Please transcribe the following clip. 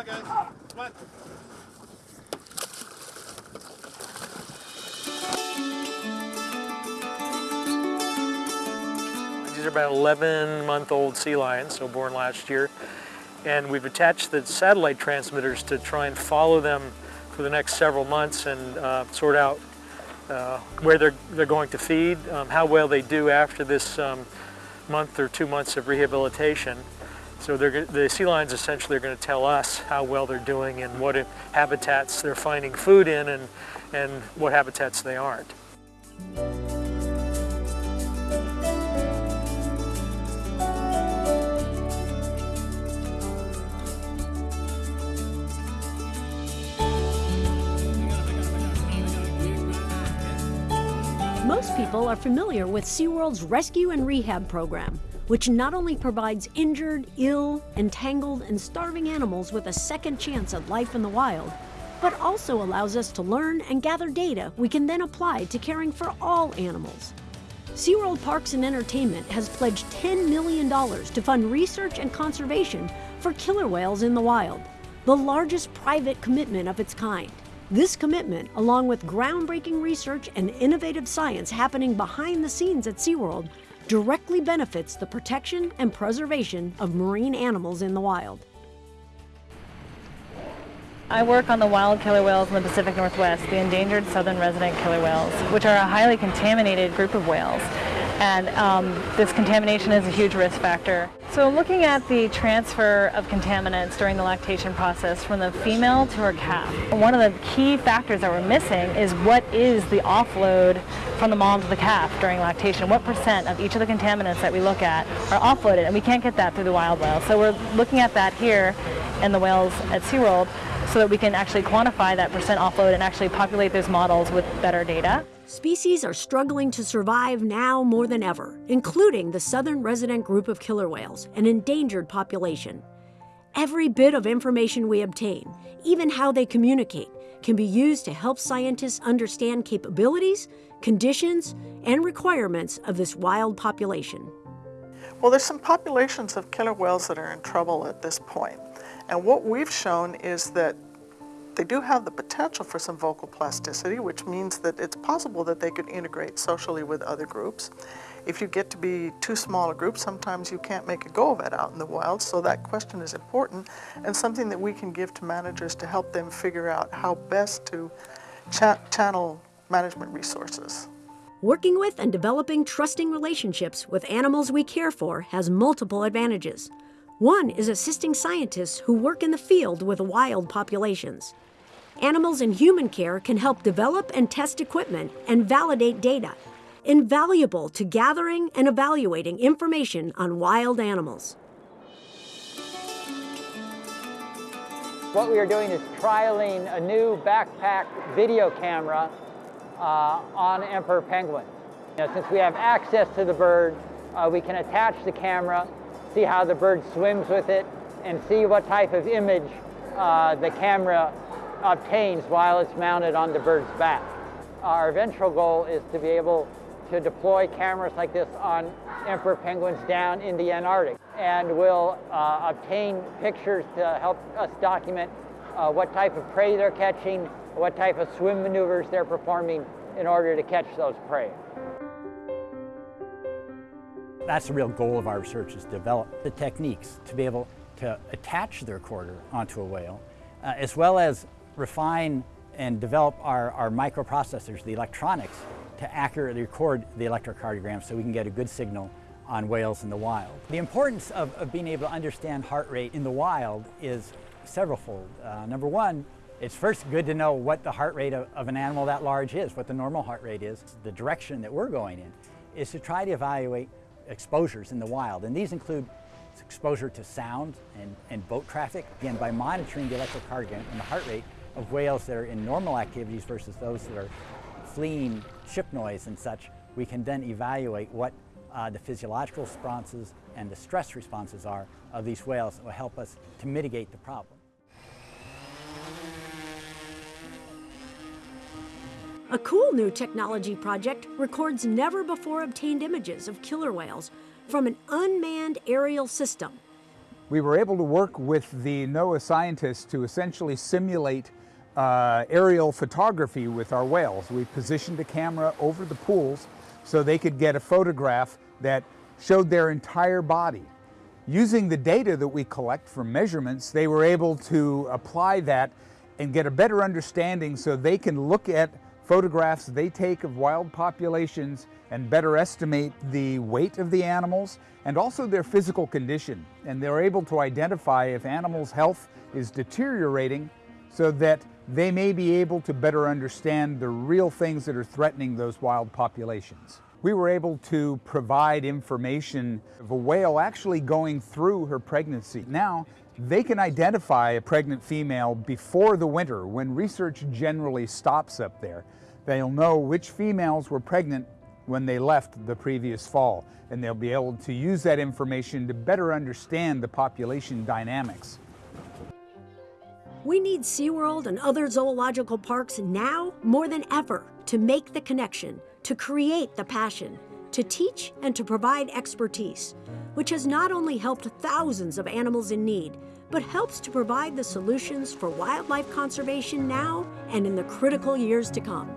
on, guys. Come on. These are about 11 month old sea lions, so born last year. And we've attached the satellite transmitters to try and follow them for the next several months and uh, sort out uh, where they're, they're going to feed, um, how well they do after this um, month or two months of rehabilitation. So the sea lions essentially are going to tell us how well they're doing and what habitats they're finding food in and, and what habitats they aren't. Most people are familiar with SeaWorld's Rescue and Rehab program, which not only provides injured, ill, entangled, and starving animals with a second chance at life in the wild, but also allows us to learn and gather data we can then apply to caring for all animals. SeaWorld Parks and Entertainment has pledged $10 million to fund research and conservation for killer whales in the wild, the largest private commitment of its kind. This commitment, along with groundbreaking research and innovative science happening behind the scenes at SeaWorld, directly benefits the protection and preservation of marine animals in the wild. I work on the wild killer whales in the Pacific Northwest, the endangered southern resident killer whales, which are a highly contaminated group of whales and um, this contamination is a huge risk factor. So looking at the transfer of contaminants during the lactation process from the female to her calf, one of the key factors that we're missing is what is the offload from the mom to the calf during lactation. What percent of each of the contaminants that we look at are offloaded, and we can't get that through the wild whales. So we're looking at that here in the whales at SeaWorld so that we can actually quantify that percent offload and actually populate those models with better data. Species are struggling to survive now more than ever, including the southern resident group of killer whales, an endangered population. Every bit of information we obtain, even how they communicate, can be used to help scientists understand capabilities, conditions, and requirements of this wild population. Well, there's some populations of killer whales that are in trouble at this point. And what we've shown is that they do have the potential for some vocal plasticity, which means that it's possible that they could integrate socially with other groups. If you get to be too small a group, sometimes you can't make a go of it out in the wild, so that question is important and something that we can give to managers to help them figure out how best to cha channel management resources. Working with and developing trusting relationships with animals we care for has multiple advantages. One is assisting scientists who work in the field with wild populations. Animals in human care can help develop and test equipment and validate data, invaluable to gathering and evaluating information on wild animals. What we are doing is trialing a new backpack video camera uh, on emperor penguins. Know, since we have access to the bird, uh, we can attach the camera see how the bird swims with it, and see what type of image uh, the camera obtains while it's mounted on the bird's back. Our eventual goal is to be able to deploy cameras like this on emperor penguins down in the Antarctic. And we'll uh, obtain pictures to help us document uh, what type of prey they're catching, what type of swim maneuvers they're performing in order to catch those prey. That's the real goal of our research is develop the techniques to be able to attach the recorder onto a whale, uh, as well as refine and develop our, our microprocessors, the electronics, to accurately record the electrocardiogram so we can get a good signal on whales in the wild. The importance of, of being able to understand heart rate in the wild is severalfold. Uh, number one, it's first good to know what the heart rate of, of, an animal that large is, what the normal heart rate is. The direction that we're going in is to try to evaluate exposures in the wild. And these include exposure to sound and, and boat traffic. Again, by monitoring the electrocardiogram and the heart rate of whales that are in normal activities versus those that are fleeing ship noise and such, we can then evaluate what uh, the physiological responses and the stress responses are of these whales that will help us to mitigate the problem. A cool new technology project records never before obtained images of killer whales from an unmanned aerial system. we were able to work with the NOAA scientists to essentially simulate uh, aerial photography with our whales. We positioned a camera over the pools so they could get a photograph that showed their entire body. Using the data that we collect from measurements, they were able to apply that and get a better understanding so they can look at photographs they take of wild populations and better estimate the weight of the animals and also their physical condition. And they're able to identify if animals' health is deteriorating so that they may be able to better understand the real things that are threatening those wild populations. We were able to provide information of a whale actually going through her pregnancy. Now, they can identify a pregnant female before the winter when research generally stops up there. They'll know which females were pregnant when they left the previous fall, and they'll be able to use that information to better understand the population dynamics. We need SeaWorld and other zoological parks now more than ever to make the connection, to create the passion, to teach and to provide expertise, which has not only helped thousands of animals in need, but helps to provide the solutions for wildlife conservation now and in the critical years to come.